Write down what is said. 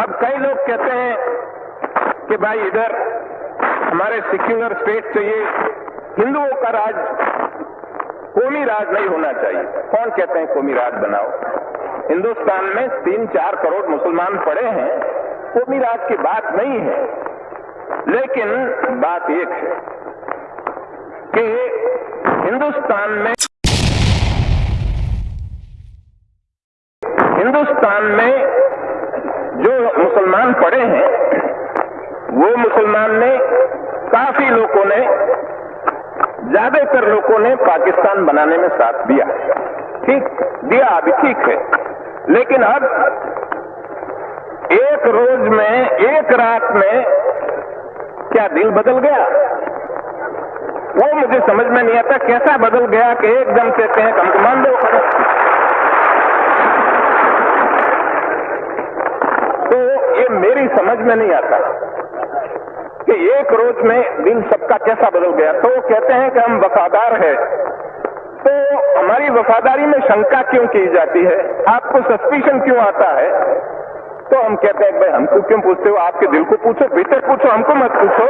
अब कई लोग कहते हैं कि भाई इधर हमारे सिक्युलर स्टेट चाहिए। हिंदुओं का राज, कौमी राज नहीं होना चाहिए। कौन कहते हैं कौमी राज बनाओ? हिंदुस्तान में तीन चार करोड़ मुसलमान पड़े हैं, कौमी राज की बात नहीं है। लेकिन बात एक है कि हिंदुस्तान में हिंदुस्तान में वो मुसलमान ने, काफ़ी लोगों ने, ज़्यादातर लोगों ने पाकिस्तान बनाने में साथ दिया। ठीक, दिया अभी ठीक है। लेकिन अब एक रोज में, एक रात में क्या दिल बदल गया? वो मुझे समझ में नहीं आता कैसा बदल गया कि एकदम कहते हैं, हम मान दो तो ये मेरी समझ में नहीं आता। कि एक रोज में दिन सबका कैसा बदल गया। तो कहते हैं कि हम वफादार है। तो हमारी वफादारी में शंका क्यों की जाती है? आपको सस्पिशन क्यों आता है? तो हम कहते हैं, भाई, हमको क्यों पूछते हो? आपके दिल को पूछो, भीतर पूछो, हमको मत पूछो।